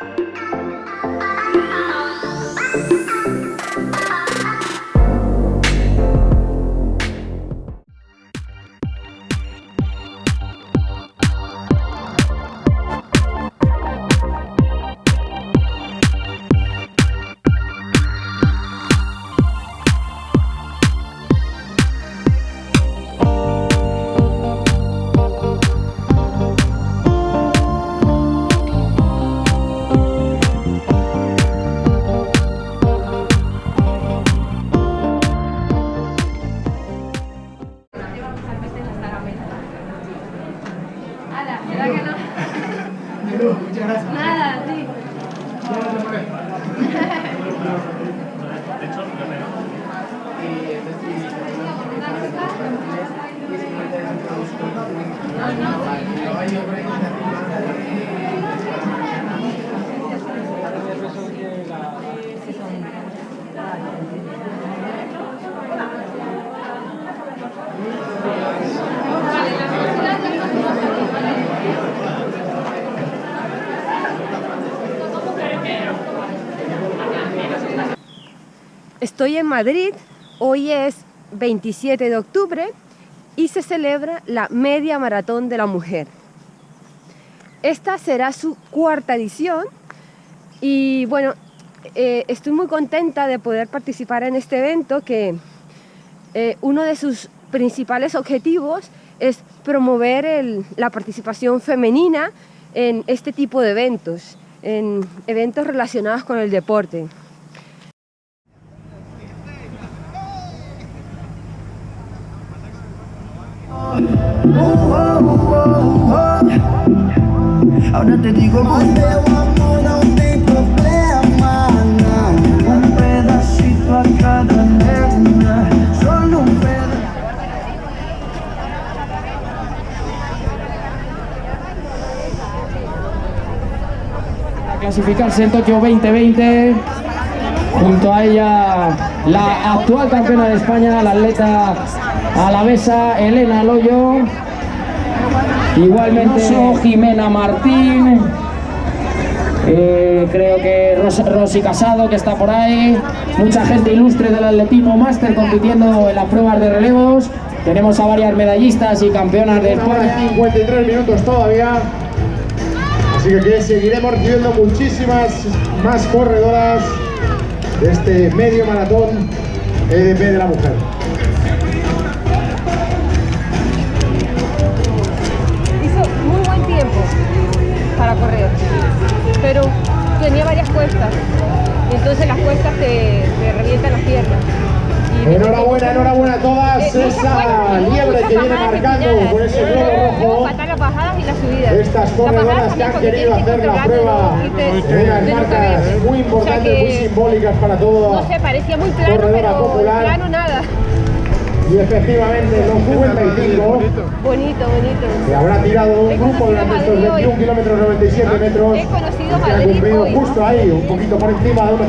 Música Muchas gracias. Nada, sí. Estoy en Madrid, hoy es 27 de octubre y se celebra la Media Maratón de la Mujer. Esta será su cuarta edición y bueno, eh, estoy muy contenta de poder participar en este evento que eh, uno de sus principales objetivos es promover la participación femenina en este tipo de eventos, en eventos relacionados con el deporte. Ahora te digo con teu amor não tem problema não Um pedacito a cada nena. Solo um pedaço a clasificarse en Tokio 2020. Junto a ella la actual campeona de España, la atleta alavesa Elena Loyo. Igualmente Jimena Martín. Eh, creo que Ros- Rosy Casado que está por ahí. Mucha gente ilustre del atletismo máster compitiendo en las pruebas de relevos. Tenemos a varias medallistas y campeonas de España. y 53 minutos todavía. Así que, que seguiremos recibiendo muchísimas más corredoras de este medio maratón EDP de la mujer. Hizo muy buen tiempo para correr, pero tenía varias cuestas y entonces las cuestas te, te revientan las piernas. Y- Enhorabuena, enhorabuena a todas. Eh, muchas Esa liebre que viene marcando con ese globo Luego rojo. faltan las bajadas y las subidas. Estas corredoras que han querido hacer la prueba unas no marcas muy importantes, muy simbólicas para todo. No sé, parecía muy plano, corredora pero popular. plano nada. Y efectivamente, los 55 Bonito, bonito. que habrá tirado un grupo durante estos Madrid hoy. 21 kilómetros 97 metros. He conocido que ha Madrid cumplido hoy. justo ahí, un poquito por encima de 1.54.